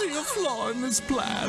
see a flaw in this plan.